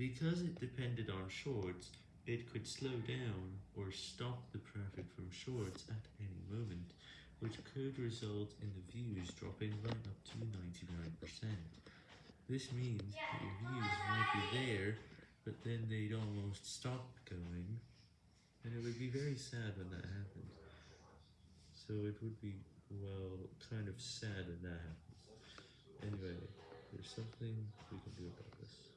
Because it depended on shorts, it could slow down or stop the traffic from shorts at any moment, which could result in the views dropping right up to 99%. This means that your views might be there, but then they'd almost stop going, and it would be very sad when that happened. So it would be, well, kind of sad when that happens. Anyway, there's something we can do about this.